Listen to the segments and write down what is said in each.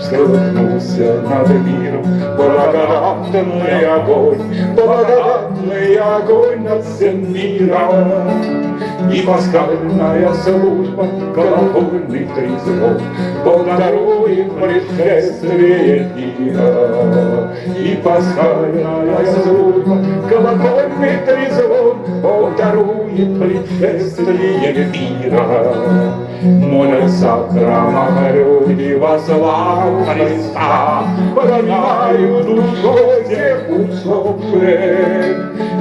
Всколыхнулся над миром благодатный огонь, Благодатный огонь над всем миром. И пасхальная служба колокольный трезвон Благодарует предшествие дня. И пасхальная служба, колокольный трезвон, Бог дарует предшествие мира. Храмах люди во славу Христа, Понимают душой всех усопших,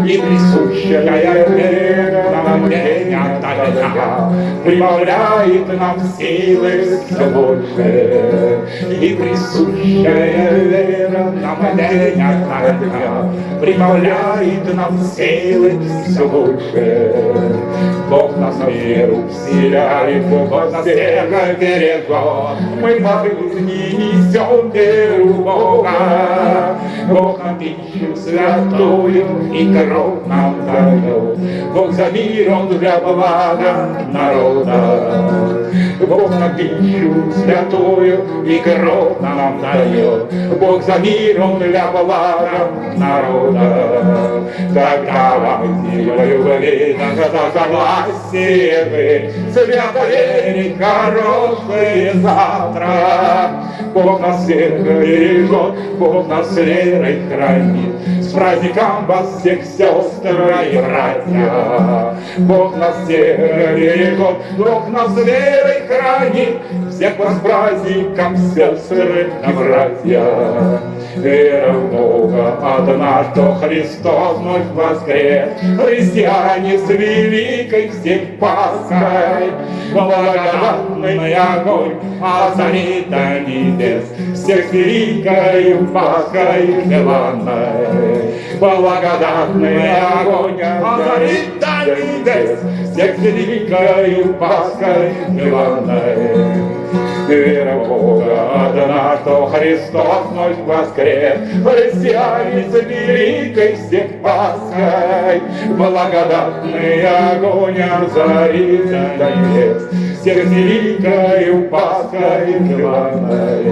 И присущая вера день ото дня Прибавляет нам силы все больше, И присущая вера нам день ото дня Прибавляет нам силы все больше. Бог нас веру вселяет, Бог нас всех бережет, Мы по жизни несем веру Бога. Бог пищу святую и кровь нам дает, Бог за мир, Он для блага народа. Бог пищу святую и кровь нам дает, Бог за мир, Он для блага народа. Так давайте в любви за согласие вы, Свято верить хорошее завтра. Бог нас всех бережет, Бог нас верой хранит. С праздником вас всех, сестры и братья. Бог нас всех бережет, Бог нас верой хранит. Всех вас праздником, сестры и братья. Вера в Бога одна, что Христос вновь воскрес. Христиане с великой всех Пасхой, Благодатный огонь озарит до небес, Всех великой Пасхой желанной. Благодатный огонь озарит до небес, Всех великой Пасхой желанной. Вера Бога одна, что Христос вновь воскрес, Христиане с великой всех Пасхой, Благодатный огонь озарит небес, Всех с великой Пасхой главной.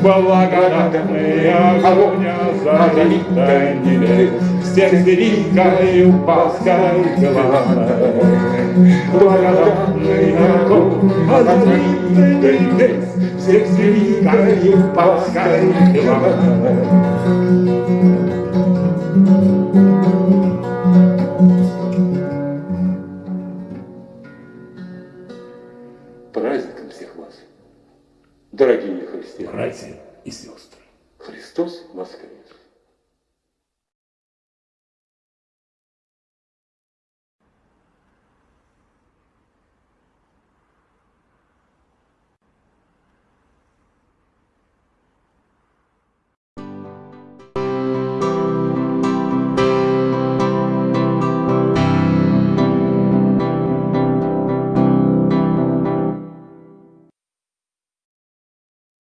Благодатный огонь озарит небес, Всех Пасхой главной. Благодатный огонь озарит до небес, всех великой Пасхой Праздником всех вас, дорогие христиане. Братья и сестры. Христос воскрес!